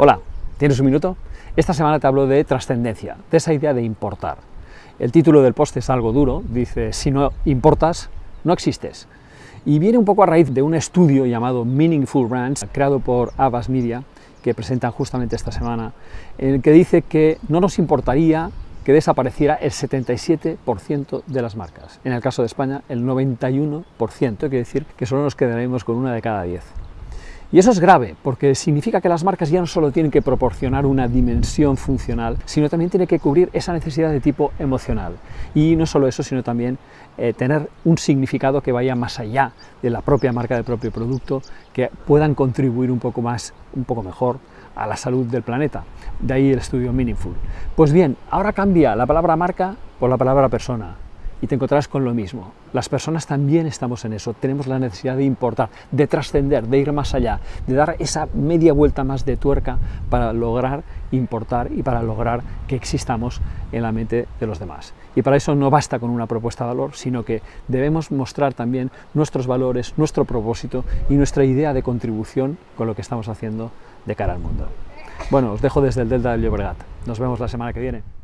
Hola, ¿tienes un minuto? Esta semana te hablo de trascendencia, de esa idea de importar. El título del post es algo duro, dice, si no importas, no existes. Y viene un poco a raíz de un estudio llamado Meaningful Brands, creado por Abbas Media, que presentan justamente esta semana, en el que dice que no nos importaría que desapareciera el 77% de las marcas. En el caso de España, el 91%, quiere decir que solo nos quedaremos con una de cada 10. Y eso es grave, porque significa que las marcas ya no solo tienen que proporcionar una dimensión funcional, sino también tienen que cubrir esa necesidad de tipo emocional. Y no solo eso, sino también eh, tener un significado que vaya más allá de la propia marca, del propio producto, que puedan contribuir un poco más, un poco mejor a la salud del planeta. De ahí el estudio Meaningful. Pues bien, ahora cambia la palabra marca por la palabra persona y te encontrarás con lo mismo. Las personas también estamos en eso, tenemos la necesidad de importar, de trascender, de ir más allá, de dar esa media vuelta más de tuerca para lograr importar y para lograr que existamos en la mente de los demás. Y para eso no basta con una propuesta de valor, sino que debemos mostrar también nuestros valores, nuestro propósito y nuestra idea de contribución con lo que estamos haciendo de cara al mundo. Bueno, os dejo desde el Delta del Llobregat. Nos vemos la semana que viene.